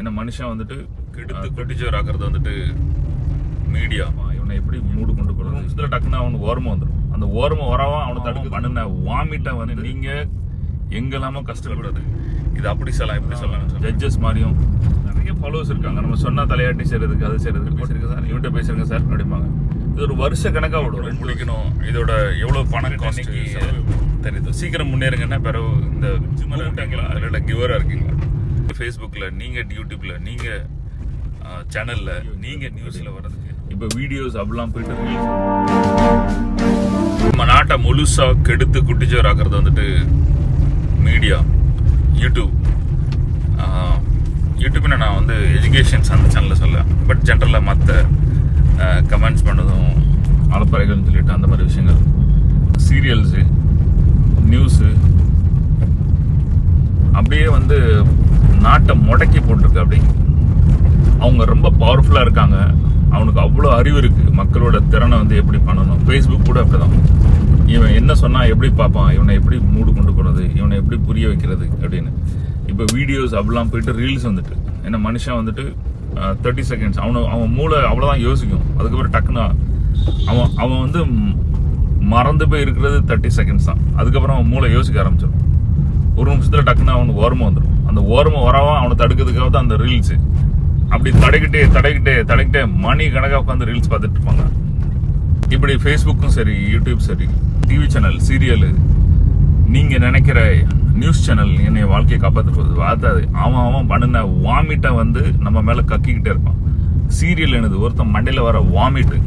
ஏன்னா மனுஷன் வந்துட்டு கெடுத்து கொட்டிச்சோர் ஆக்குறது வந்துட்டு மீடியா இவனை எப்படி மூடு கொண்டு போகிறது நிமிஷத்தில் டக்குன்னு அவனுக்கு ஓரமாக வந்துடும் அந்த ஓரமாக வரவன் அவனை தடுக்க பண்ணின வாமிட்டை வந்து நீங்கள் எங்கெல்லாமோ கஷ்டப்படுறது. இது அப்படி சொல்லலாம் இப்படி சொல்லலாம். ஜட்ஜஸ் மாதிரியும். நிறைய ஃபாலோவர்ஸ் இருக்காங்க. நம்ம சொன்னா தலையாட்டி செய்யறதுக்கு அது செய்யறதுக்கு பேசுறீங்க சார்? இவன்கிட்ட பேசுறீங்க சார் அப்படிம்பாங்க. இது ஒரு வருஷ கணக்காக விடும். முடிக்கணும். இதோட எவ்வளோ பணம் காஸ்ட் தெரியுது. சீக்கிரம் முன்னேறுங்கன்னா பிறகு இந்த ஜிம்மில் அதில் கிவராக இருக்கீங்களா? ஃபேஸ்புக்கில் நீங்கள் யூடியூப்பில் நீங்கள் சேனலில் நீங்கள் நியூஸில் வர்றதுக்கு. இப்போ வீடியோஸ் அப்படிலாம் போயிட்டு. நம்ம நாட்டை முழுசாக கெடுத்து குட்டிச்சோராக்குறது வந்துட்டு மீடியா யூடியூப் யூடியூப்னு நான் வந்து எஜுகேஷன்ஸ் அந்த சேனலில் சொல்ல பட் ஜென்ரலாக மற்ற கமெண்ட்ஸ் பண்ணதும் அலப்பறைகள்னு சொல்லிட்டு அந்த மாதிரி விஷயங்கள். சீரியல்ஸு நியூஸு அப்படியே வந்து நாட்டை முடக்கி போட்டிருக்கு அப்படி அவங்க ரொம்ப பவர்ஃபுல்லாக இருக்காங்க. அவனுக்கு அவ்வளோ அறிவு இருக்குது மக்களோட திறனை வந்து எப்படி பண்ணணும்? ஃபேஸ்புக் கூட அப்படிதான். இவன் என்ன சொன்னால் எப்படி பார்ப்பான்? இவனை எப்படி மூடு கொண்டு போகிறது இவனை எப்படி புரிய வைக்கிறது அப்படின்னு. இப்போ வீடியோஸ் அப்படிலாம் போயிட்டு ரீல்ஸ் வந்துட்டு. ஏன்னா மனுஷன் வந்துட்டு தேர்ட்டி செகண்ட்ஸ் அவனு அவன் மூளை அவ்வளோதான் யோசிக்கும். அதுக்கப்புறம் டக்குன்னு அவன் அவன் வந்து மறந்து போய் இருக்கிறது தேர்ட்டி செகண்ட்ஸ் தான். அதுக்கப்புறம் அவன் மூளை யோசிக்க ஆரம்பிச்சிடும். ஒரு நிமிஷத்தில் டக்குன்னு அவனுக்கு ஓரமாக வந்துடும் அந்த ஓரமாக வரவா அவனை தடுக்கிறதுக்காக தான் அந்த ரீல்ஸு அப்படி தடைக்கிட்டே தடைக்கிட்டே தடைக்கிட்டே மணி கணக்காக உட்காந்து ரீல்ஸ் பார்த்துட்டு இருப்பாங்க. இப்படி ஃபேஸ்புக்கும் சரி யூடியூப் சரி டிவி சேனல் சீரியலு நீங்கள் நினைக்கிற நியூஸ் சேனல் என்னை வாழ்க்கையை காப்பாற்ற போகுது அதாவது அவன் அவன் பண்ணின வாமிட்டை வந்து நம்ம மேலே கக்கிக்கிட்டே இருப்பான். சீரியல் எனது ஒருத்தன் மண்டையில் வர வாமிட்டு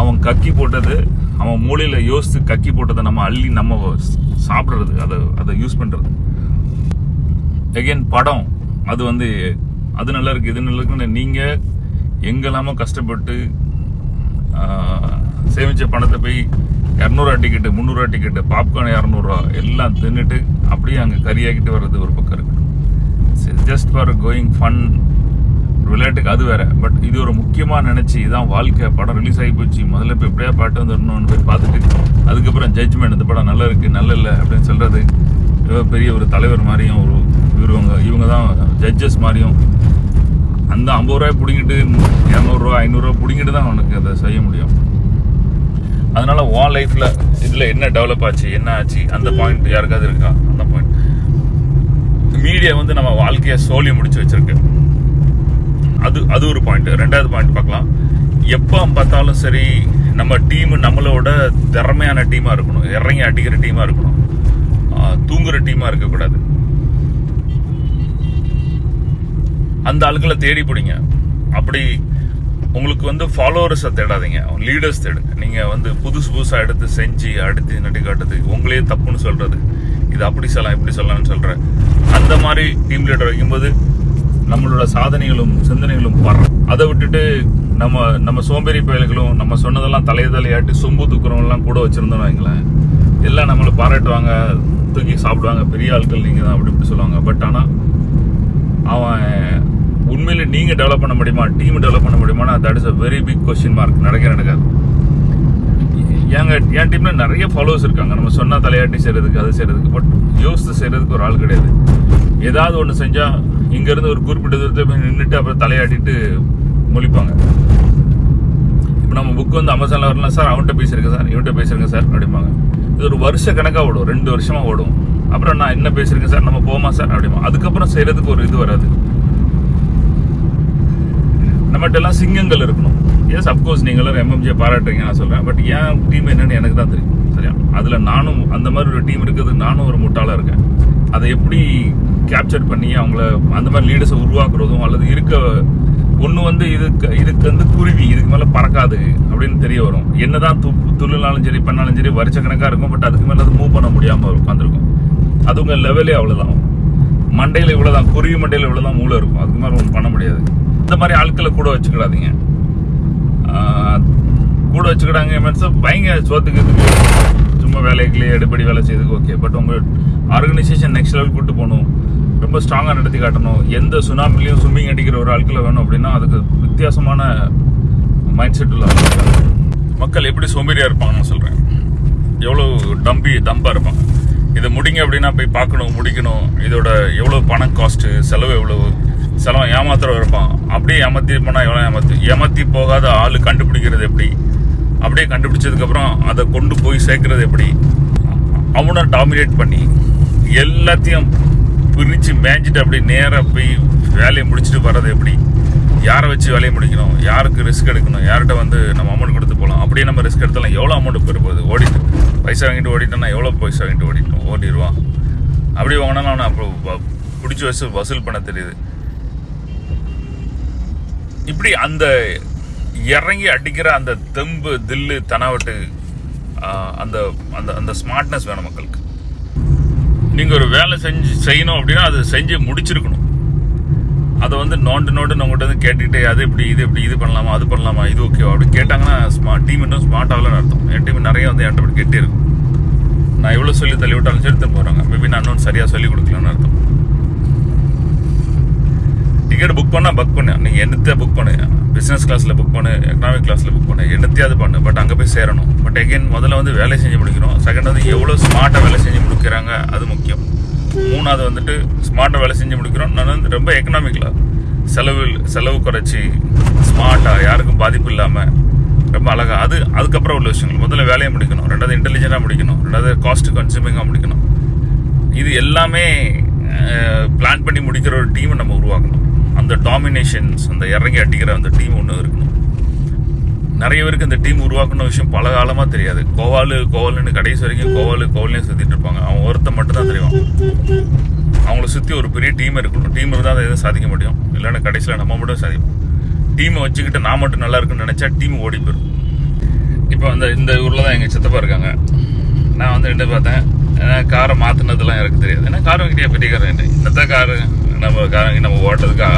அவன் கக்கி போட்டது அவன் மூளையில் யோசித்து கக்கி போட்டதை நம்ம அள்ளி நம்ம சாப்பிட்றது அதை அதை யூஸ் பண்ணுறது எகெயின் படம் அது வந்து அது நல்லா இருக்குது இது நல்லா இருக்குன்னு நீங்கள் எங்கெல்லாமோ கஷ்டப்பட்டு சேமித்த பணத்தை போய் இரநூறுவா டிக்கெட்டு முந்நூறுவா டிக்கெட்டு பாப்கார்ன் இரநூறுவா எல்லாம் தின்னுட்டு அப்படியே அங்கே கறியாக்கிட்டு வர்றது ஒரு பக்கம் இருக்கட்டும். ஜஸ்ட் ஃபார் கோயிங் ஃபன் விளையாட்டுக்கு அது வேறு. பட் இது ஒரு முக்கியமாக நினச்சி இதான் வாழ்க்கை. படம் ரிலீஸ் ஆகி போச்சு. முதல்ல இப்போ எப்படியா பாட்டு வந்துடணும்னு போய் பார்த்துட்டு அதுக்கப்புறம் ஜட்ஜ்மெண்ட் இந்த படம் நல்லா இருக்குது நல்ல இல்லை அப்படின்னு சொல்கிறது பெரிய ஒரு தலைவர் மாதிரியும் ஒரு இவங்க இவங்க தான் ஜட்ஜஸ் மாதிரியும். அந்த ஐம்பது ரூபாய் பிடிங்கிட்டு இரநூறுவா ஐநூறுரூவா பிடிங்கிட்டு தான் அவனுக்கு அதை செய்ய முடியும். அதனால் உன் லைஃப்பில் இதில் என்ன டெவலப் ஆச்சு என்ன ஆச்சு? அந்த பாயிண்ட் யாருக்காவது இருக்கா? அந்த பாயிண்ட் மீடியா வந்து நம்ம வாழ்க்கையை சோழி முடிச்சு வச்சுருக்கு. அது அது ஒரு பாயிண்ட் ரெண்டாவது பாயிண்ட் பார்க்கலாம். எப்போ பார்த்தாலும் சரி நம்ம டீம் நம்மளோட திறமையான டீமாக இருக்கணும். இறங்கி அடிக்கிற டீமாக இருக்கணும். தூங்குகிற தூங்குற இருக்கக்கூடாது. அந்த ஆளுங்களை தேடி பிடிங்க. அப்படி உங்களுக்கு வந்து ஃபாலோவர்ஸை தேடாதீங்க. லீடர்ஸ் தேடுங்க நீங்கள் வந்து புதுசு புதுசாக எடுத்து செஞ்சு அடுத்து நட்டி காட்டுறது உங்களையே தப்புன்னு சொல்கிறது இது அப்படி சொல்லலாம் இப்படி சொல்லலாம்னு சொல்கிறேன் அந்த மாதிரி டீம் லீடர் வைக்கும்போது நம்மளோட சாதனைகளும் சிந்தனைகளும் வரும் அதை விட்டுட்டு நம்ம நம்ம சோம்பேறி பயல்களும் நம்ம சொன்னதெல்லாம் தலையை தலையாட்டி சொம்பு தூக்குறவங்க கூட வச்சுருந்தோம்னு வைங்களேன். எல்லாம் நம்மளை பாராட்டுவாங்க தூக்கி சாப்பிடுவாங்க. பெரிய ஆட்கள் நீங்கள் தான் அப்படி இப்படி சொல்லுவாங்க. பட் ஆனால் அவன் உண்மையில் நீங்கள் டெவலப் பண்ண முடியுமா? டீம் டெவலப் பண்ண முடியுமானா that is a very big question mark நடக்க நடக்காது. எங்க என் டீமில் நிறைய ஃபாலோவர்ஸ் இருக்காங்க. நம்ம சொன்னால் தலையாட்டி செய்கிறதுக்கு அது செய்கிறதுக்கு பட் யோசித்து செய்கிறதுக்கு ஒரு ஆள் கிடையாது. ஏதாவது ஒன்று செஞ்சால் இங்கேருந்து ஒரு குறிப்பிட்ட தூரத்தை போய் நின்றுட்டு அப்புறம் தலையாட்டிட்டு முழிப்பாங்க. இப்போ நம்ம புக் வந்து அமேசானில் வரலாம் சார் அவன்கிட்ட பேசியிருக்கேன் சார். இவன்கிட்ட பேசியிருக்கேன் சார். அப்படிம்பாங்க. இது ஒரு வருஷ கணக்காக ஓடும் ரெண்டு வருஷமா ஓடும். அப்புறம் நான் என்ன பேசியிருக்கேன் சார்? நம்ம போமா சார் அப்படிமா. அதுக்கப்புறம் செய்யறதுக்கு ஒரு இது வராது. நம்மகிட்ட எல்லாம் சிங்கங்கள் இருக்கணும். எஸ் அப்கோர்ஸ் நீங்க எல்லாரும் எம்எம்ஜியை பாராட்டுறீங்க நான் சொல்றேன். பட் என் டீம் என்னன்னு எனக்கு தான் தெரியும். சரியா? அதுல நானும் அந்த மாதிரி ஒரு டீம் இருக்குது நானும் ஒரு முட்டாளா இருக்கேன். அதை எப்படி கேப்சர் பண்ணி அவங்கள அந்த மாதிரி லீடர்ஸை உருவாக்குறதும் அல்லது இருக்க ஒன்று வந்து இதுக்கு இதுக்கு வந்து குருவி இதுக்கு மேலே பறக்காது. அப்படின்னு தெரிய வரும். என்னதான் து துள்ளினாலும் சரி பண்ணாலும் சரி வருஷக்கணக்காக இருக்கும் பட் அதுக்கு மேலே அது மூவ் பண்ண முடியாமல் உட்காந்துருக்கும் அது உங்கள் லெவலே அவ்வளோதான் மண்டையில் இவ்வளோ தான் குருவி மண்டையில் இவ்வளோ தான் மூளை இருக்கும். அதுக்கு மேலே ஒன்றும் பண்ண முடியாது. இந்த மாதிரி ஆட்களை கூட வச்சுக்கிடாதீங்க. கூட வச்சுக்கிடாங்க மீன்ஸ் பயங்க சோத்துக்கு சும்மா வேலைக்குள்ளே அடிப்படி வேலை செய்யறதுக்கு ஓகே பட் உங்கள் ஆர்கனைசேஷன் நெக்ஸ்ட் லெவல் கூட்டு போகணும். ரொம்ப ஸ்ட்ராங்காக நடத்தி காட்டணும். எந்த சுனாமிலையும் ஸ்விம்மிங் அடிக்கிற ஒரு ஆட்களை வேணும் அப்படின்னா அதுக்கு வித்தியாசமான மைண்ட் செட்டில் உள்ள மக்கள் எப்படி சோம்பேறியாக இருப்பாங்கன்னு சொல்கிறேன் எவ்வளோ டம்பி டம்பாக இருப்பாங்க. இதை முடிங்க அப்படின்னா போய் பார்க்கணும் முடிக்கணும். இதோட எவ்வளோ பணம் காஸ்ட்டு செலவு எவ்வளவு? செலவு ஏமாத்துறவன் இருப்பான். அப்படியே ஏமாத்தி போனால் எவ்வளோ ஏமாத்து? ஏமாத்தி போகாத ஆள் கண்டுபிடிக்கிறது எப்படி? அப்படியே கண்டுபிடிச்சதுக்கப்புறம் அதை கொண்டு போய் சேர்க்குறது எப்படி? அவனை டாமினேட் பண்ணி எல்லாத்தையும் பிரித்து மேய்ஞ்சிட்டு அப்படி நேராக போய் வேலையை முடிச்சுட்டு வர்றது எப்படி? யாரை வச்சு வேலையை முடிக்கணும் யாருக்கு ரிஸ்க் எடுக்கணும் யார்கிட்ட வந்து நம்ம அமௌண்ட் கொடுத்து போகலாம் அப்படியே நம்ம ரிஸ்க் எடுத்தாலும் எவ்வளோ அமௌண்ட் பெற போகுது ஓடிட்டு பைசா வாங்கிட்டு ஓடிட்டோம்னா எவ்வளோ பைசா வாங்கிட்டு ஓடிட்டோம் ஓடிடுவான் அப்படி வாங்கினாலும் அவனை அப்புறம் பிடிச்சி வச்சு வசூல் பண்ண தெரியுது. இப்படி அந்த இறங்கி அடிக்கிற அந்த தெம்பு தில்லு தனாவட்டு அந்த அந்த அந்த ஸ்மார்ட்னஸ் வேணும் மக்களுக்கு. நீங்கள் ஒரு வேலை செஞ்சு செய்யணும் அப்படின்னா அதை செஞ்சு முடிச்சிருக்கணும். அதை வந்து நோண்டு நோண்டு உங்கள்கிட்ட வந்து கேட்டுக்கிட்டே அது இப்படி இது இப்படி இது பண்ணலாமா அது பண்ணலாமா இது ஓகேவா அப்படி கேட்டாங்கன்னா ஸ்மார்ட் டீம் இன்னும் ஸ்மார்ட் ஆகலன்னு அர்த்தம். என் டீம் நிறைய வந்து என்கிட்ட அப்படி கெட்டே இருக்கும் நான் எவ்வளோ சொல்லி தள்ளி விட்டாலும் சரி திரும்ப போகிறாங்க மேபி நான் இன்னும் சரியாக சொல்லி கொடுக்கலன்னு அர்த்தம். டிக்கெட் புக் பண்ணால் புக் பண்ணு. நீங்கள் என்னத்தையும் புக் பண்ணு? பிஸ்னஸ் கிளாஸில் புக் பண்ணு எக்கனாமிக் கிளாஸில் புக் பண்ணு என்னத்தையாவது பண்ணு. பட் அங்கே போய் சேரணும். பட் எகைன் முதல்ல வந்து வேலை செஞ்சு முடிக்கிறோம். செகண்ட் வந்து எவ்வளோ ஸ்மார்ட்டாக வேலை செஞ்சு முடிக்கிறாங்க அது முக்கியம். மூணாவது வந்துட்டு ஸ்மார்ட்டாக வேலை செஞ்சு முடிக்கிறோம். நான் வந்து ரொம்ப எக்கனாமிக்கலாக செலவு செலவு குறைச்சி ஸ்மார்ட்டாக யாருக்கும் பாதிப்பு இல்லாமல் ரொம்ப அழகாக அது அதுக்கப்புறம் உள்ள விஷயங்கள். முதல்ல வேலையை முடிக்கணும். ரெண்டாவது இன்டெலிஜென்ட்டாக முடிக்கணும். ரெண்டாவது காஸ்ட் கன்சியூமிங்காக முடிக்கணும். இது எல்லாமே பிளான் பண்ணி முடிக்கிற ஒரு டீமை நம்ம உருவாக்கணும். அந்த டாமினேஷன்ஸ் அந்த இறங்கி அடிக்கிற அந்த டீம் ஒன்று இருக்கணும். நிறைய பேருக்கு இந்த டீம் உருவாக்கணும் விஷயம் பல காலமாக தெரியாது. கோவாலு கோவாலுன்னு கடைசி வரைக்கும் கோவாலு கோவாலையும் சுற்றிட்டு இருப்பாங்க. அவன் ஒருத்தன் மட்டும் தான் தெரியும். அவங்கள சுற்றி ஒரு பெரிய டீம் இருக்கணும். டீம் இருந்தால் அதை எதுவும் சாதிக்க முடியும். இல்லைன்னா கடைசியில் நம்ம மட்டும் சாதிப்போம். டீமை வச்சுக்கிட்டு நான் மட்டும் நல்லா இருக்குன்னு நினச்சா டீம் ஓடி போயிடும். இப்போ அந்த இந்த ஊரில் தான் எங்கள் சித்தப்பா இருக்காங்க. நான் வந்து ரெண்டு பார்த்தேன். ஏன்னா காரை மாற்றினதுலாம் எனக்கு தெரியாது. ஏன்னா கார் வாங்கிட்டியா பெரிய கார் வேண்டாம் இன்னத்த காரு நம்ம கார் வாங்கி நம்ம ஓட்டுறதுக்கு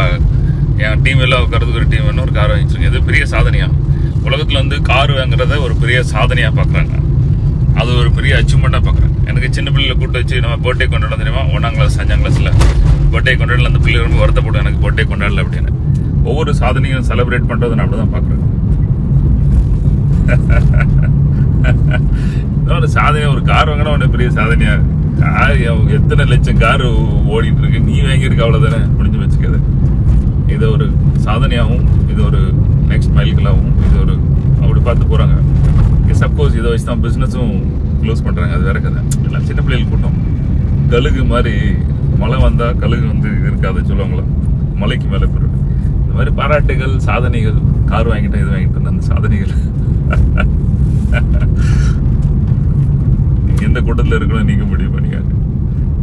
என் டீம் எல்லாம் உட்காரதுக்கு ஒரு டீம் ஒரு கார் வாங்கிச்சிருக்கேன் இது பெரிய சாதனையாக உலகத்தில் வந்து கார் வாங்குறத ஒரு பெரிய சாதனையாக பார்க்குறாங்க அது ஒரு பெரிய அச்சீவ்மெண்ட்டாக பார்க்குறேன் எனக்கு சின்ன பிள்ளைகளை கூட்டு வச்சு நம்ம பர்த்டே கொண்டாட தெரியுமா? ஒன்றாம் கிளாஸ் அஞ்சாம் கிளாஸில் பர்த்டே கொண்டாடல அந்த பிள்ளை ரொம்ப வருத்தப்படும் எனக்கு பர்த்டே கொண்டாடல அப்படின்னு. ஒவ்வொரு சாதனையும் செலிப்ரேட் பண்ணுறதை நான் அப்படி தான் பார்க்குறேன் ஒரு சாதனை ஒரு கார் வாங்கினா உடனே பெரிய சாதனையாக கார் எத்தனை லட்சம் கார் ஓடிட்டு இருக்கு? நீ வாங்கியிருக்க அவ்வளோதானே முடிஞ்சு வச்சுக்காது. இது ஒரு சாதனையாகவும் இது ஒரு நெக்ஸ்ட் மைல்களாகவும் இது ஒரு அப்படி பார்த்து போகிறாங்க சப்போஸ் இதை வச்சு தான் பிஸ்னஸும் க்ளோஸ் பண்ணுறாங்க அது வேற கதை. எல்லாம் சின்ன பிள்ளைகள் கூட்டம். கழுகு மாதிரி மழை வந்தால் கழுகு வந்து இது இருக்காது சொல்லுவாங்களா? மலைக்கு மேலே பிறகு இந்த மாதிரி பாராட்டுகள் சாதனைகள் கார் வாங்கிட்டேன் இது வாங்கிட்டேன் அந்த சாதனைகள். எந்த கூட்டத்தில் இருக்கணும் நீங்கள் முடிவு பண்ணிக்காங்க.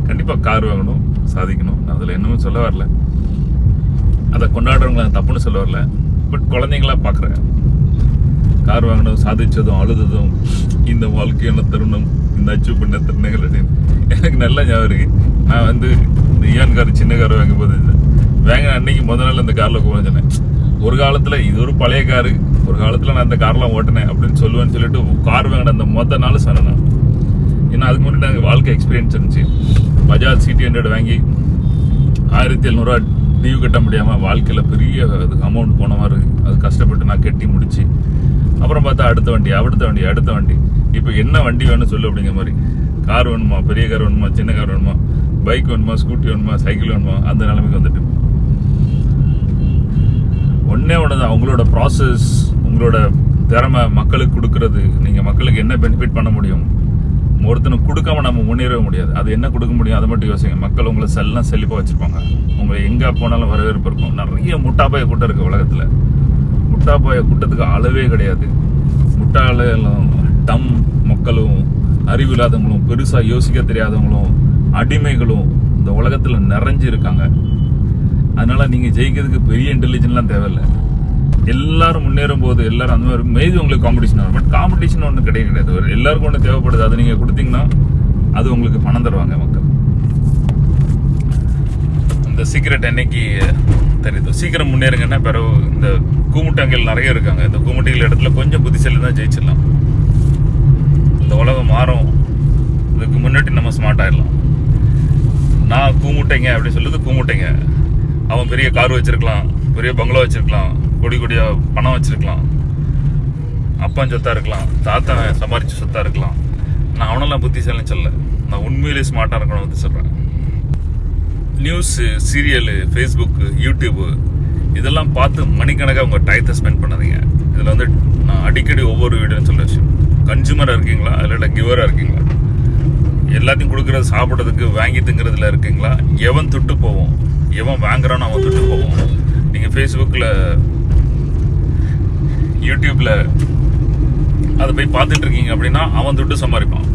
கண்டிப்பாக கார் வாங்கணும் சாதிக்கணும். அதில் என்னமும் சொல்ல வரல. அதை கொண்டாடுறவங்கள தப்புன்னு சொல்ல வரல. பட் குழந்தைங்களா பார்க்குறேன். கார் வாங்கினதும் சாதிச்சதும் அழுததும் இந்த வாழ்க்கையான தருணம் இந்த அச்சீவ் பண்ண தருணங்கள் அப்படின்னு எனக்கு நல்ல ஞாபகம் இருக்கு. நான் வந்து இந்த ஈயான் கார் சின்ன கார் வாங்கி போது வாங்க அன்னைக்கு முதல் நாள் இந்த காரில் போனேன் ஒரு காலத்தில் இது ஒரு பழைய காரு. ஒரு காலத்தில் நான் அந்த கார்லாம் ஓட்டினேன் அப்படின்னு சொல்லுவேன்னு சொல்லிட்டு கார் வாங்கின அந்த மொத்த நாள் சொன்னேன் ஏன்னா அதுக்கு முன்னாடி நாங்கள் வாழ்க்கை எக்ஸ்பீரியன்ஸ் இருந்துச்சு. பஜாஜ் சிடி ஹண்ட்ரட் வாங்கி ஆயிரத்தி எழுநூறுவா லீவு கட்ட முடியாமல் வாழ்க்கையில் பெரிய அதுக்கு அமௌண்ட் போன மாதிரி இருக்குது அது கஷ்டப்பட்டு நான் கட்டி முடிச்சு அப்புறம் பார்த்தா அடுத்த வண்டி அடுத்த வண்டி அடுத்த வண்டி. இப்போ என்ன வண்டி வேணும் சொல்லு அப்படிங்கிற மாதிரி. கார் வேணுமா பெரிய கார் வேணுமா சின்ன கார் வேணுமா பைக் வேணுமா ஸ்கூட்டி வேணுமா சைக்கிள் வேணுமா அந்த நிலைமைக்கு வந்துட்டு. ஒன்றே ஒன்று தான் ப்ராசஸ் உங்களோட திறமை மக்களுக்கு கொடுக்கறது நீங்கள் மக்களுக்கு என்ன பெனிஃபிட் பண்ண முடியும் ஒருத்தனுக்கு கொடுக்காம நம்ம முன்னேறவே முடியாது. அது என்ன கொடுக்க முடியும்? அதை மட்டும் யோசிங்க. மக்கள் உங்களை செல்லாம் செழிப்பாக வச்சுருப்பாங்க. உங்களை எங்கே போனாலும் வரவேற்பு இருக்கும். நிறைய முட்டாப்பாய கூட்டம் இருக்குது உலகத்தில். முட்டாப்பாய கூட்டத்துக்கு அளவே கிடையாது. முட்டாளும் டம் மக்களும் அறிவு இல்லாதவங்களும் பெருசாக யோசிக்க தெரியாதவங்களும் அடிமைகளும் இந்த உலகத்தில் நிறைஞ்சு இருக்காங்க அதனால் நீங்கள் ஜெயிக்கிறதுக்கு பெரிய இன்டெலிஜென்ட்லாம் தேவையில்லை. எல்லாரும் முன்னேறும் போது எல்லாரும் அந்த மாதிரி மேபி உங்களுக்கு காம்படிஷன் வரும். பட் காம்படிஷன் ஒன்று கிடையாது கிடையாது. ஒரு எல்லாருக்கும் ஒன்று தேவைப்படுது. அதை நீங்கள் கொடுத்தீங்கன்னா அது உங்களுக்கு பணம் தருவாங்க மக்கள். இந்த சீக்கிரட் என்னைக்கு தெரியுது? சீக்கிரம் முன்னேறுங்கன்னா பிறகு இந்த கூமுட்டங்கள் நிறைய இருக்காங்க. இந்த கூமுட்டிகள் இடத்துல கொஞ்சம் புத்திசலி தான் ஜெயிச்சிடலாம். இந்த உலகம் மாறும். இதுக்கு முன்னாடி நம்ம ஸ்மார்ட் ஆயிடலாம். நான் கூமுட்டைங்க அப்படின்னு சொல்லுது கூமுட்டைங்க. அவன் பெரிய கார் வச்சிருக்கலாம். பெரிய பங்களா வச்சிருக்கலாம். கொடி கொடியாக பணம் வச்சுருக்கலாம். அப்பன் சொத்தாக இருக்கலாம். தாத்தா சம்பாரிச்ச சொத்தாக இருக்கலாம். நான் அவனெல்லாம் புத்திசாலின்னு சொல்ல நான் உண்மையிலேயே ஸ்மார்ட்டாக இருக்கணும் வந்து சொல்கிறேன் நியூஸு சீரியலு ஃபேஸ்புக்கு யூடியூப்பு இதெல்லாம் பார்த்து மணிக்கணக்காக உங்கள் டயத்தை ஸ்பெண்ட் பண்ணாதீங்க. இதில் வந்து நான் அடிக்கடி ஒவ்வொரு வீடுன்னு சொல்ல விஷயம். கன்சூமராக இருக்கீங்களா? இல்லை கிவராக இருக்கீங்களா? எல்லாத்தையும் கொடுக்குறது சாப்பிட்றதுக்கு வாங்கி திங்கிறதுல இருக்கீங்களா? எவன் துட்டு போவோம்? எவன் வாங்குறான்னு அவன் துட்டு போவோம். நீங்கள் ஃபேஸ்புக்கில் யூடியூப்பில் அதை போய் பார்த்துட்டு இருக்கீங்க அப்படின்னா அவன் துட்டு சம்பாதிப்பான்.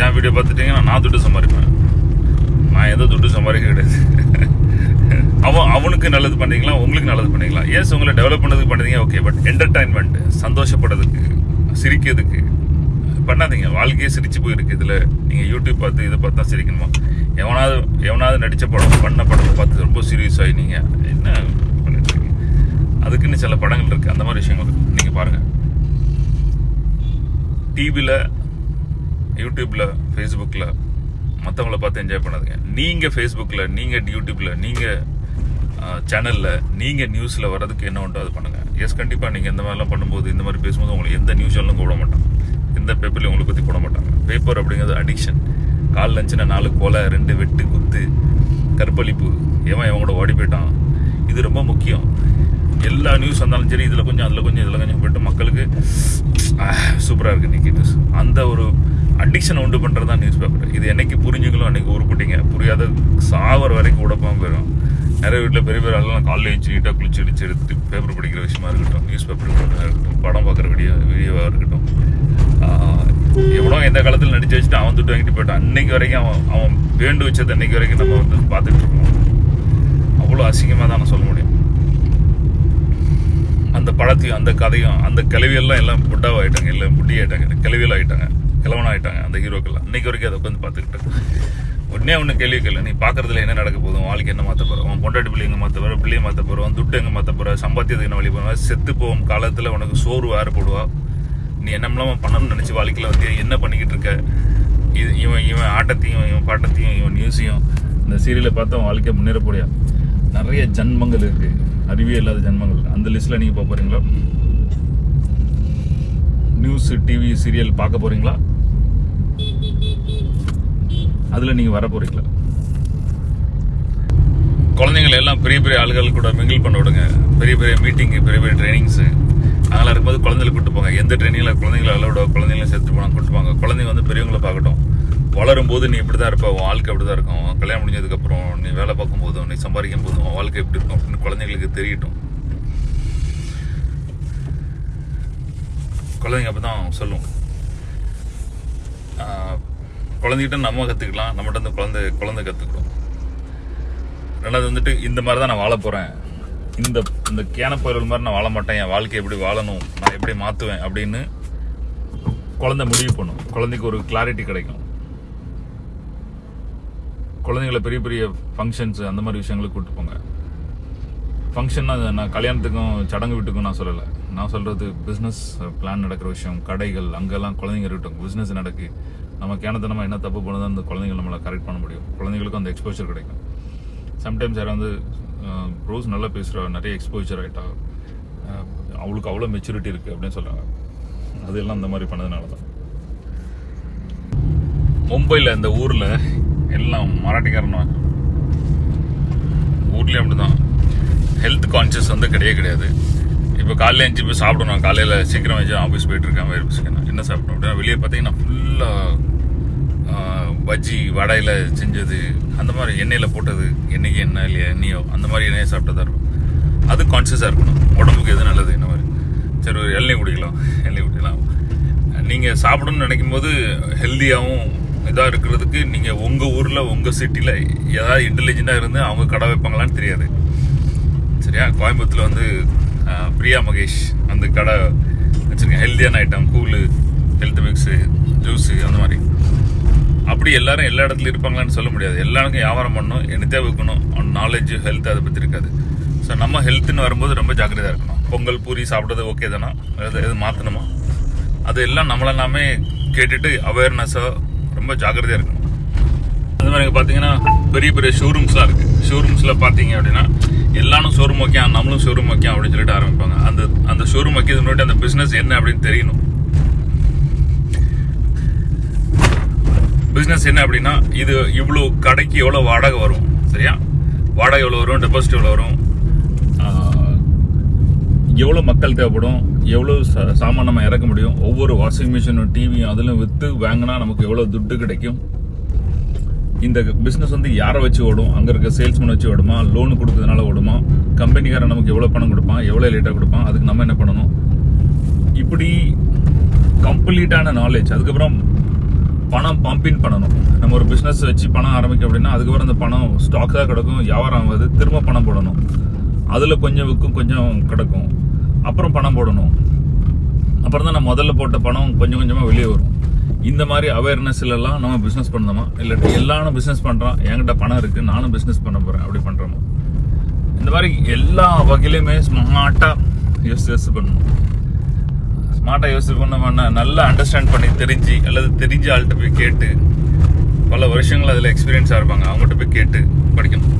என் வீடியோ பார்த்துட்டீங்கன்னா நான் துட்டு சம்பாதிப்பேன். நான் எந்த துட்டு சம்பாதிக்க கிடையாது. அவன் அவனுக்கு நல்லது பண்ணுறீங்களா உங்களுக்கு நல்லது பண்ணுறீங்களா எஸ் உங்களை டெவலப் பண்ணதுக்கு பண்ணுறீங்க ஓகே பட் என்டர்டைன்மெண்ட் சந்தோஷப்படுறதுக்கு சிரிக்கிறதுக்கு பண்ணாதீங்க. வாழ்க்கையே சிரிச்சு போயிருக்கு. இதில் நீங்கள் யூடியூப் பார்த்து இதை பார்த்து தான் சிரிக்கணுமா? எவனாவது எவனாவது நடித்த படம் பண்ண படம் பார்த்து ரொம்ப சீரியஸ் ஆகி நீங்கள் என்ன? அதுக்குன்னு சில படங்கள் இருக்குது அந்த மாதிரி விஷயங்கள் நீங்கள் பாருங்கள் டிவியில் யூடியூப்பில் ஃபேஸ்புக்கில் மற்றவங்கள பார்த்து என்ஜாய் பண்ணாதீங்க. நீங்கள் ஃபேஸ்புக்கில் நீங்கள் யூடியூப்பில் நீங்கள் சேனலில் நீங்கள் நியூஸில் வர்றதுக்கு என்ன உண்டோ அது பண்ணுங்கள் எஸ் கண்டிப்பாக நீங்கள் இந்த மாதிரிலாம் பண்ணும்போது இந்த மாதிரி பேசும்போது உங்களுக்கு எந்த நியூஸ் சேனலும் போட மாட்டாங்க. எந்த பேப்பர்லையும் உங்களை பற்றி போட மாட்டாங்க. பேப்பர் அப்படிங்கிறது அடிக்ஷன் கால் லஞ்சினா நாலு கொலை ரெண்டு வெட்டு குத்து கற்பழிப்பு. எவன் எவன் கூட ஓடி போயிட்டான். இது ரொம்ப முக்கியம். எல்லா நியூஸ் வந்தாலும் சரி இதில் கொஞ்சம் அதில் கொஞ்சம் இதில் கொஞ்சம் போயிட்டு மக்களுக்கு சூப்பராக இருக்குது இன்றைக்கி நியூஸ் அந்த ஒரு அடிக்ஷனை உண்டு பண்ணுறது தான் நியூஸ் பேப்பர் இது என்னைக்கு புரிஞ்சுங்களும் அன்றைக்கி உருப்பிட்டீங்க. புரியாத சாவர வரைக்கும் உடப்பாமல் போயிடும் நிறைய வீட்டில் பெரிய பெரிய ஆளுலாம் காலையில் வச்சு நீட்டாக குளிச்சு அடிச்சு எடுத்து பேப்பர் படிக்கிற விஷயமா இருக்கட்டும் நியூஸ் பேப்பர் இருக்கட்டும் படம் பார்க்குற வீடியோ வீடியோவாக இருக்கட்டும். எவ்வளோ எந்த காலத்தில் நடிச்சு வச்சுட்டு அவன் துட்டு வாங்கிட்டு போயிட்டான். அன்னைக்கு வரைக்கும் அவன் அவன் வேண்டு வச்சது அன்னைக்கு வரைக்கும் நம்ம வந்து பார்த்துட்டு இருக்கோம். அவ்வளோ அசிங்கமாக தான் நான் சொல்ல முடியும். அந்த அந்த கதையும் அந்த கிளவியெல்லாம் எல்லாம் புட்டாவாகிட்டாங்க இல்லை புட்டி ஆகிட்டாங்க கிளவியல் ஆகிட்டாங்க கிழவன் ஆகிட்டாங்க அந்த ஹீரோக்கெல்லாம். இன்னைக்கு வரைக்கும் அதை உட்காந்து பார்த்துக்கிட்டு உடனே ஒன்று கேள்வி கேள்வி நீ பார்க்கறதுல என்ன நடக்க போதும் வாழ்க்கை என்ன மாற்ற போகிறோம் உன் பொண்டாட்டி பிள்ளை எங்கே மாற்ற போகிற பிள்ளையை மாற்ற போகிறோம் துட்டு எங்கே மாற்ற போகிற சம்பாத்தியத்துக்கு என்ன வழி போகிற செத்து போகும் காலத்தில் உனக்கு சோறு வேறுபடுவா நீ என்னமெல்லாம் பண்ணணும்னு நினச்சி வாழ்க்கையில் வந்து என்ன பண்ணிக்கிட்டு இருக்க? இது இவன் இவன் ஆட்டத்தையும் இவன் பாட்டத்தையும் இவன் நியூஸையும் இந்த சீரியலை பார்த்து அவன் வாழ்க்கையை முன்னேறப்படியா நிறைய ஜன்மங்கள் இருக்குது அறிவே இல்லாத ஜென்மங்கள். அந்த லிஸ்ட்டில் நீங்கள் போக போகிறீங்களா நியூஸ் டிவி சீரியல் பார்க்க போகிறீங்களா அதில் நீங்கள் வர போகிறீங்களா குழந்தைங்களை எல்லாம் பெரிய பெரிய ஆளுகள் கூட மிங்கிள் பண்ண விடுங்க. பெரிய பெரிய மீட்டிங்கு பெரிய பெரிய ட்ரைனிங்ஸு அதெல்லாம் இருக்கும்போது குழந்தைகளை கூப்பிட்டு போங்க. எந்த ட்ரைனிங்கில் குழந்தைங்களை அளவிட குழந்தைங்களும் சேர்த்து போனால் கூப்பிட்டு போங்க. குழந்தைங்க வந்து பெரியவங்களை பார்க்கட்டும். வளரும் போது நீ இப்படி தான் இருப்ப உன் வாழ்க்கை அப்படி தான் இருக்கும் கல்யாணம் முடிஞ்சதுக்கப்புறம் நீ வேலை பார்க்கும் போதும் நீ சம்பாதிக்கும் போதும் உன் வாழ்க்கை எப்படி இருக்கும் அப்படின்னு குழந்தைங்களுக்கு தெரியட்டும். குழந்தைங்க அப்போ தான் சொல்லும் குழந்தைகிட்ட நம்ம கற்றுக்கலாம் நம்மகிட்ட இருந்து குழந்தை குழந்தை கற்றுக்கும் ரெண்டாவது வந்துட்டு இந்த மாதிரி தான் நான் வாழ போகிறேன் இந்த இந்த கேனப்பயிர்கள் மாதிரி நான் வாழ மாட்டேன் என் வாழ்க்கை எப்படி வாழணும் நான் எப்படி மாற்றுவேன் அப்படின்னு குழந்தை முடிவு பண்ணும். குழந்தைக்கு ஒரு கிளாரிட்டி கிடைக்கும். குழந்தைங்களை பெரிய பெரிய ஃபங்க்ஷன்ஸ் அந்த மாதிரி விஷயங்களுக்கு கூப்பிட்டு போங்க. ஃபங்க்ஷன்னா நான் கல்யாணத்துக்கும் சடங்கு வீட்டுக்கும் நான் சொல்லலை. நான் சொல்கிறது பிஸ்னஸ் பிளான் நடக்கிற விஷயம் கடைகள் அங்கெல்லாம் குழந்தைங்க இருக்கட்டும் பிஸ்னஸ் நடக்கு. நம்ம கேனத்தனமாக என்ன தப்பு பண்ணுதோ அந்த குழந்தைங்க நம்மளை கரெக்ட் பண்ண முடியும். குழந்தைங்களுக்கும் அந்த எக்ஸ்போஜர் கிடைக்கும். சம்டைம்ஸ் யாரும் வந்து ரோஸ் நல்லா பேசுகிறா நிறைய எக்ஸ்போஜர் ஆகிட்டா அவளுக்கு அவ்வளோ மெச்சூரிட்டி இருக்குது அப்படின்னு சொல்கிறாங்க அதெல்லாம் இந்த மாதிரி பண்ணதுனால தான் மும்பையில் இந்த ஊரில் எல்லாம் மராட்டிக்காரனா ஊர்லேயும் அப்படிதான். ஹெல்த் கான்சியஸ் வந்து கிடையவே கிடையாது. இப்போ காலையில் அஞ்சு போய் சாப்பிடணும். காலையில் சீக்கிரம் வச்சு ஆஃபீஸ் போயிட்டு இருக்கேன். வேறு பிஸ்கெட் என்ன சாப்பிடணும் அப்படின்னா வெளியே பார்த்தீங்கன்னா ஃபுல்லாக பஜ்ஜி வடையில் செஞ்சது. அந்த மாதிரி எண்ணெயில் போட்டது. என்றைக்கு என்ன இல்லையா எண்ணெயோ அந்த மாதிரி எண்ணெயை சாப்பிட்டதா இருக்கும். அது கான்சியஸாக இருக்கணும். உடம்புக்கு எது நல்லது இந்த மாதிரி. சரி ஒரு எண்ணெய் குடிக்கலாம். எண்ணெய் குடிக்கலாம். நீங்கள் சாப்பிடணும்னு நினைக்கும் போது ஹெல்த்தியாகவும் இதாக இருக்கிறதுக்கு நீங்கள் உங்கள் ஊரில் உங்கள் சிட்டியில் ஏதாவது இன்டெலிஜென்ட்டாக இருந்து அவங்க கடை வைப்பாங்களான்னு தெரியாது. சரியா? கோயம்புத்தூரில் வந்து பிரியா மகேஷ் அந்த கடை வச்சுருக்கேன். ஹெல்த்தியான ஐட்டம் கூழு ஹெல்த் மிக்ஸு ஜூஸு அந்த மாதிரி. அப்படி எல்லாரும் எல்லா இடத்துலையும் இருப்பாங்களான்னு சொல்ல முடியாது. எல்லாருக்கும் வியாபாரம் பண்ணணும் என்னத்தே வைக்கணும் நாலேஜ் ஹெல்த் அதை பற்றி இருக்காது. ஸோ நம்ம ஹெல்த்துன்னு வரும்போது ரொம்ப ஜாக்கிரதையாக இருக்கணும். பொங்கல் பூரி சாப்பிட்றது ஓகே தானா? எது எது மாற்றணுமா அது எல்லாம் நம்மளெல்லாமே கேட்டுட்டு அவேர்னஸாக ரொம்ப ஜாக்கிரதையாக இருக்கணும். அது மாதிரி இங்க பார்த்தீங்கன்னா பெரிய பெரிய ஷோரூம்ஸ்லாம் இருக்கு. ஷோரூம்ஸில் பார்த்தீங்க அப்படின்னா எல்லாரும் ஷோரூம் வைக்கா நம்மளும் ஷோரூம் வைக்கலாம் அப்படின்னு சொல்லிட்டு ஆரம்பிப்பாங்க. அந்த அந்த ஷோரூம் வைக்கிறது முன்னாடி அந்த பிஸ்னஸ் என்ன அப்படின்னு தெரியணும். பிஸ்னஸ் என்ன அப்படின்னா இது இவ்வளோ கடைக்கு எவ்வளோ வாடகை வரும் சரியா? வாடகை எவ்வளோ வரும் டெபாசிட் எவ்வளோ வரும்? எவ்வளோ மக்கள் தேவைப்படும் எவ்வளோ ச- சாமான் நம்ம இறக்க முடியும் ஒவ்வொரு வாஷிங் மிஷினும் டிவியும் அதிலும் விற்று வாங்கினா நமக்கு எவ்வளோ துட்டு கிடைக்கும்? இந்த பிஸ்னஸ் வந்து யாரை வச்சு ஓடும்? அங்கே இருக்க சேல்ஸ்மேன் வச்சு ஓடுமா? லோன் கொடுக்கறதுனால ஓடுமா? கம்பெனிக்காரன் நமக்கு எவ்வளோ பணம் கொடுப்பான்? எவ்வளோ லேட்டாக கொடுப்பான்? அதுக்கு நம்ம என்ன பண்ணணும்? இப்படி கம்ப்ளீட்டான நாலேஜ் அதுக்கப்புறம் பணம் பம்பின் பண்ணணும். நம்ம ஒரு பிஸ்னஸ் வச்சு பணம் ஆரம்பிக்க அப்படின்னா அதுக்கப்புறம் அந்த பணம் ஸ்டாக் தான் கிடக்கும் வியாபாரம் ஆகாது திரும்ப பணம் போடணும். அதில் கொஞ்சம் விற்கும் கொஞ்சம் கிடக்கும். அப்புறம் பணம் போடணும். அப்புறம் தான் நான் முதல்ல போட்ட பணம் கொஞ்சம் கொஞ்சமாக வெளியே வரும். இந்த மாதிரி அவேர்னஸ்லாம் நம்ம பிஸ்னஸ் பண்ணணுமா? இல்லாட்டி எல்லாரும் பிஸ்னஸ் பண்ணுறான் என்கிட்ட பணம் இருக்குது நானும் பிஸ்னஸ் பண்ண போகிறேன் அப்படி பண்ணுறோமா இந்த மாதிரி எல்லா வகையிலையுமே ஸ்மார்ட்டாக யோசிச்சு யோசிச்சு பண்ணணும். ஸ்மார்ட்டாக யோசிச்சு பண்ண நல்லா அண்டர்ஸ்டாண்ட் பண்ணி தெரிஞ்சு அல்லது தெரிஞ்ச ஆள்கிட்ட போய் கேட்டு பல வருஷங்கள் அதில் எக்ஸ்பீரியன்ஸாக இருப்பாங்க அவங்ககிட்ட போய் கேட்டு படிக்கணும்.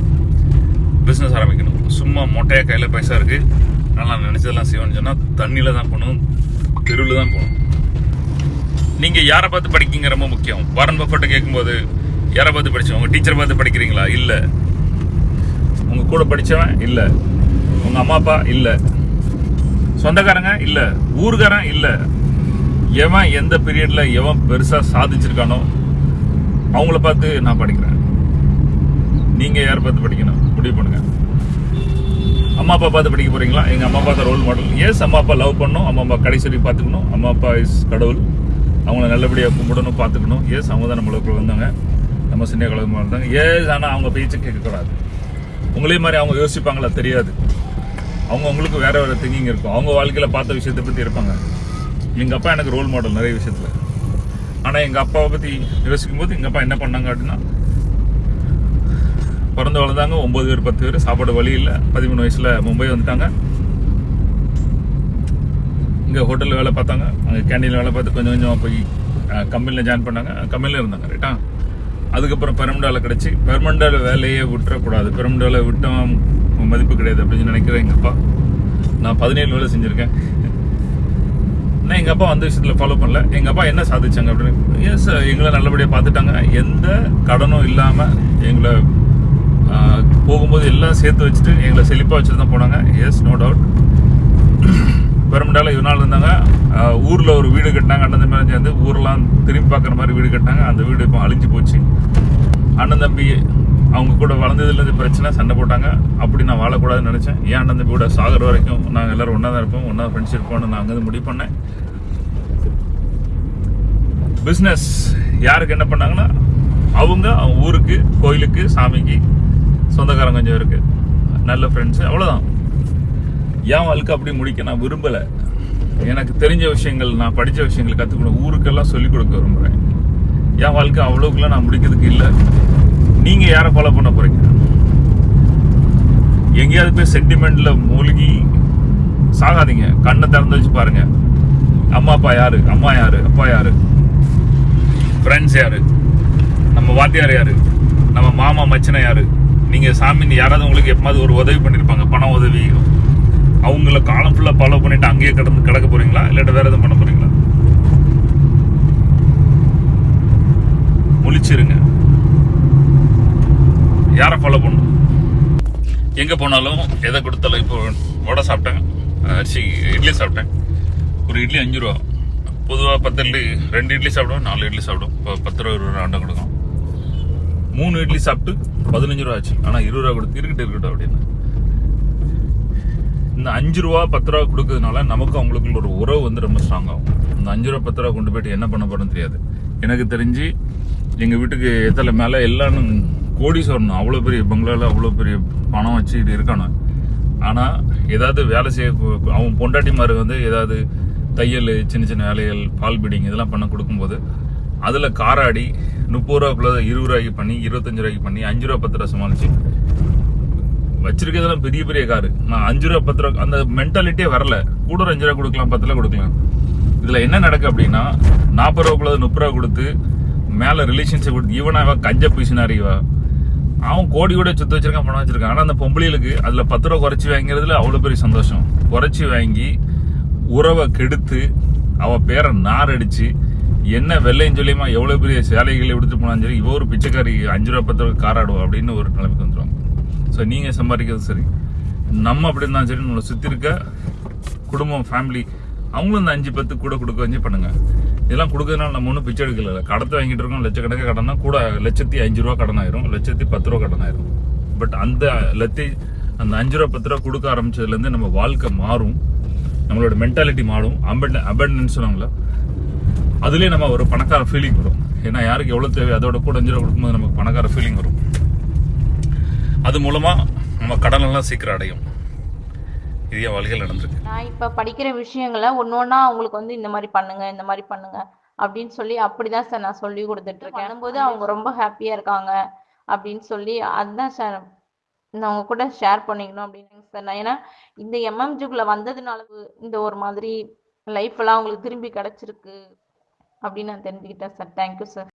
பிஸ்னஸ் ஆரம்பிக்கணும். சும்மா மொட்டையாக கையில் பைசா இருக்குது ஆனால் நான் நினச்சதெல்லாம் செய்வேன்னு சொன்னால் தண்ணியில் தான் போகணும் தெருவில் தான் போகணும். நீங்கள் யாரை பார்த்து படிக்கிங்க ரொம்ப முக்கியம். வாரன் பஃபர்ட்ட கேட்கும்போது யாரை பார்த்து படித்தோம் உங்கள் டீச்சரை பார்த்து படிக்கிறீங்களா? இல்லை. உங்கள் கூட படித்தவன் இல்லை. உங்கள் அம்மா அப்பா? இல்லை. சொந்தக்காரங்க? இல்லை. ஊருக்காரன்? இல்லை. எவன் எந்த பீரியடில் எவன் பெருசாக சாதிச்சிருக்கானோ அவங்கள பார்த்து நான் படிக்கிறேன். நீங்கள் யாரை பார்த்து படிக்கணும்? முடிவு பண்ணுங்கள் அம்மா அப்பா பார்த்து படிக்க போகிறீங்களா எங்கள் அம்மா அப்பா தான் ரோல் மாடல் எஸ் அம்மா அப்பா லவ் பண்ணணும். அம்மா அப்பா கடைசி வரைக்கும் பார்த்துக்கணும். அம்மா அப்பா இஸ் கடவுள். அவங்கள நல்லபடியாக கும்பிடணும் பார்த்துக்கணும். எஸ் அவங்க தான் நம்மளுக்குள்ள வந்தாங்க. நம்ம சின்ன கழகமாக இருந்தாங்க ஏஸ் ஆனால் அவங்க பேச்சு கேட்கக்கூடாது. உங்களே மாதிரி அவங்க யோசிப்பாங்களா? தெரியாது. அவங்க உங்களுக்கு வேறு வேறு திங்கிங் இருக்கும். அவங்க வாழ்க்கையில் பார்த்த விஷயத்தை பற்றி இருப்பாங்க. எங்கள் அப்பா எனக்கு ரோல் மாடல் நிறைய விஷயத்துல. ஆனால் எங்கள் அப்பாவை பற்றி யோசிக்கும் போது எங்கள் அப்பா என்ன பண்ணாங்க அப்படின்னா பிறந்து வளர்ந்தாங்க. ஒன்பது பேர் பத்து பேர். சாப்பாடு வழி இல்லை. பதிமூணு வயசுல மும்பை வந்துட்டாங்க. இங்க ஹோட்டல்ல வேலை பார்த்தாங்க. அங்க கேண்டீன்ல வேலை பார்த்து கொஞ்சம் கொஞ்சமா போய் கம்பெனியில் ஜாயின் பண்ணாங்க. கம்பெனியில் இருந்தாங்க ரைட்டா அதுக்கப்புறம் பெருமண்டாவில் கிடச்சி. கிடைச்சி வேலையே விட்டுறக்கூடாது. பெருமண்டாவில் வேலை விட்டோம் மதிப்பு கிடையாது அப்படின்னு நினைக்கிறேன் எங்கள் அப்பா. நான் பதினேழு வேலை செஞ்சுருக்கேன். நான் எங்கள் அப்பா அந்த விஷயத்தில் ஃபாலோ பண்ணல. எங்கள் அப்பா என்ன சாதிச்சாங்க அப்படின்னு? எஸ் எங்களை நல்லபடியாக பார்த்துட்டாங்க. எந்த கடனும் இல்லாமல் எங்களை போகும்போது எல்லாம் சேர்த்து வச்சுட்டு எங்களை செழிப்பாக வச்சுட்டு தான் போனாங்க. எஸ் நோ டவுட் பெருமண்டால இவ்வளோ நாள் இருந்தாங்க. ஊரில் ஒரு வீடு கட்டினாங்க. அண்ணன் தம்பி சேர்ந்து ஊரெலாம் திரும்பி பார்க்குற மாதிரி வீடு கட்டினாங்க. அந்த வீடு இப்போ அழிஞ்சு போச்சு. அண்ணன் தம்பி அவங்க கூட வளர்ந்ததுலேருந்து பிரச்சனை சண்டை போட்டாங்க. அப்படி நான் வாழக்கூடாதுன்னு நினச்சேன். ஏன் அண்ணன் தம்பி கூட வரைக்கும் நாங்கள் எல்லோரும் ஒன்றா தான் இருப்போம். ஒன்றா ஃப்ரெண்ட்ஸ் இருப்போம்னு நான் அங்கேருந்து முடிவு பண்ணேன். பிஸ்னஸ் யாருக்கு என்ன பண்ணாங்கன்னா அவங்க அவங்க ஊருக்கு கோயிலுக்கு சாமிக்கு சொந்தக்காரங்க கொஞ்சம் இருக்கு. நல்ல ஃப்ரெண்ட்ஸ் அவ்வளோதான் என் வாழ்க்கை அப்படி முடிக்க நான் விரும்பலை. எனக்கு தெரிஞ்ச விஷயங்கள் நான் படித்த விஷயங்கள் கற்றுக்கணும் ஊருக்கெல்லாம் சொல்லிக் கொடுக்க விரும்புகிறேன் என் வாழ்க்கை அவ்வளோக்குலாம் நான் முடிக்கிறதுக்கு இல்லை. நீங்கள் யாரை ஃபாலோ பண்ண போகிறீங்க எங்கேயாவது போய் சென்டிமெண்ட்டில் மூழ்கி சாகாதீங்க. கண்ணை திறந்து வச்சு பாருங்க. அம்மா அப்பா யாரு? அம்மா யாரு? அப்பா யாரு? ஃப்ரெண்ட்ஸ் யாரு? நம்ம வாத்தியார் யாரு? நம்ம மாமா மச்சனை யாரு? நீங்கள் சாமி யாராவது உங்களுக்கு எப்போது ஒரு உதவி பண்ணியிருப்பாங்க பண உதவி. அவங்கள காலம் ஃபுல்லாக ஃபாலோ பண்ணிவிட்டு அங்கேயே கிடந்து கிடக்க போகிறீங்களா இல்லாட்ட வேறு எதுவும் பண்ண போகிறீங்களா முழிச்சிருங்க. யாரை ஃபாலோ பண்ணணும்? எங்கே போனாலும் எதை கொடுத்தாலும் இப்போ வடை சாப்பிட்டேன். அரிசி இட்லி சாப்பிட்டேன். ஒரு இட்லி அஞ்சு ரூபா. பொதுவாக பத்து இட்லி ரெண்டு இட்லி சாப்பிடுவோம் நாலு இட்லி சாப்பிடுவோம். இப்போ பத்து ரூபா இருபது ரூபா அண்டை கொடுக்கும் மூணு இட்லி சாப்பிட்டு பதினஞ்சு ரூபா ஆச்சு. ஆனால் இருபது ரூபா கொடுத்து இருக்கட்டும் இருக்கட்டும் அப்படின்னு. இந்த அஞ்சு ரூபா பத்து ரூபா கொடுக்கறதுனால நமக்கும் அவங்களுக்குள்ள ஒரு உறவு வந்து ரொம்ப ஸ்ட்ராங் ஆகும். இந்த அஞ்சு ரூபா பத்து ரூபா கொண்டு போயிட்டு என்ன பண்ண போறோம்னு தெரியாது. எனக்கு தெரிஞ்சு எங்க வீட்டுக்கு எத்தனை மேல எல்லாம் கோடீஸ்வரன் அவ்வளோ பெரிய பங்களால அவ்வளோ பெரிய பணம் வச்சு இது இருக்கானு. ஆனா ஏதாவது வேலை செய்ய அவன் பொண்டாட்டிமாரு வந்து ஏதாவது தையல் சின்ன சின்ன வேலைகள் பால் பீடிங் இதெல்லாம் பண்ண கொடுக்கும்போது அதில் காராடி முப்பது ரூபாக்குள்ள இருபது ரூபாய்க்கு பண்ணி இருபத்தஞ்சு ரூபாய்க்கு பண்ணி அஞ்சு ரூபா பத்து ரூபா சமாளிச்சு. வச்சிருக்கிறதெல்லாம் பெரிய பெரிய காரு. நான் அஞ்சு ரூபா பத்து ரூபா அந்த மென்டாலிட்டியே வரல. கூட ஒரு அஞ்சு ரூபா கொடுக்கலாம் பத்து ரூபா கொடுக்கலாம். இதுல என்ன நடக்கு அப்படின்னா நாற்பது ரூபாக்குள்ள முப்பது ரூபா கொடுத்து மேல ரிலேஷன்ஷிப் கொடுத்து இவனா கஞ்ச பூசினாரிவா அவன் கோடி கூட சுத்த வச்சிருக்கான் பணம் வச்சிருக்கான். ஆனா அந்த பொம்பளைகளுக்கு அதுல பத்து ரூபா குறைச்சி வாங்கிறதுல அவ்வளவு பெரிய சந்தோஷம். குறைச்சி வாங்கி உறவை கெடுத்து அவ பேரை நார் அடிச்சு என்ன வெள்ளையும் சொல்லியுமா எவ்வளோ பெரிய சேலைகளை எடுத்துட்டு போனாலும் சரி இவ ஒரு பிச்சைக்காரி அஞ்சு ரூபா பத்து ரூபா காராடுவோம் அப்படின்னு ஒரு நிலைமைக்கு வந்துருவாங்க. ஸோ நீங்கள் சம்பாதிக்கிறது சரி. நம்ம அப்படி இருந்தாலும் சரி நம்மளை சுற்றி இருக்க குடும்பம் ஃபேமிலி அவங்களும் இந்த அஞ்சு பத்து கூட கொடுக்க வச்சு பண்ணுங்க. இதெல்லாம் கொடுக்கறதுனால நம்ம ஒன்றும் பிச்சை எடுக்கல. கடத்தை வாங்கிட்டு இருக்கோம் லட்சக்கணக்காக கடனா கூட லட்சத்தி அஞ்சு ரூபா கடன் ஆயிரும் லட்சத்தி பத்து ரூபா கடன் ஆயிரும். பட் அந்த லத்தி அந்த அஞ்சு ரூபா பத்து ரூபா கொடுக்க ஆரம்பிச்சதுலேருந்து நம்ம வாழ்க்கை மாறும். நம்மளோட மென்டாலிட்டி மாறும். அபண்ட் அபண்டன்ஸ் சொன்னாங்களா அதுலேயே நம்ம ஒரு பணக்கார ஃபீலிங் வரும். ஏன்னா யாருக்கு எவ்வளோ தேவை அதோட கூட அஞ்சு ரூபா கொடுக்கும்போது நமக்கு பணக்கார ஃபீலிங் வரும். அது மூலமாக நம்ம கடனெல்லாம் சீக்கிரம் அடையும். இது என் வாழ்க்கையில் நடந்திருக்கு. நான் இப்போ படிக்கிற விஷயங்களை ஒன்று ஒன்றா அவங்களுக்கு வந்து இந்த மாதிரி பண்ணுங்க இந்த மாதிரி பண்ணுங்க அப்படின்னு சொல்லி அப்படிதான் சார் நான் சொல்லி கொடுத்துட்டு இருக்கேன் பண்ணும்போது அவங்க ரொம்ப ஹாப்பியா இருக்காங்க அப்படின்னு சொல்லி அதுதான் சார் நான் உங்க கூட ஷேர் பண்ணிக்கணும் அப்படின்னு சார். நான் ஏன்னா இந்த எம்எம்ஜிக்குள்ள வந்ததுனால இந்த ஒரு மாதிரி லைஃப் எல்லாம் அவங்களுக்கு திரும்பி கிடைச்சிருக்கு. அப்படின்னு நான் தெரிஞ்சுக்கிட்டேன் சார் தேங்க்யூ சார்